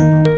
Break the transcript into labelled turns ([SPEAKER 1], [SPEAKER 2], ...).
[SPEAKER 1] you.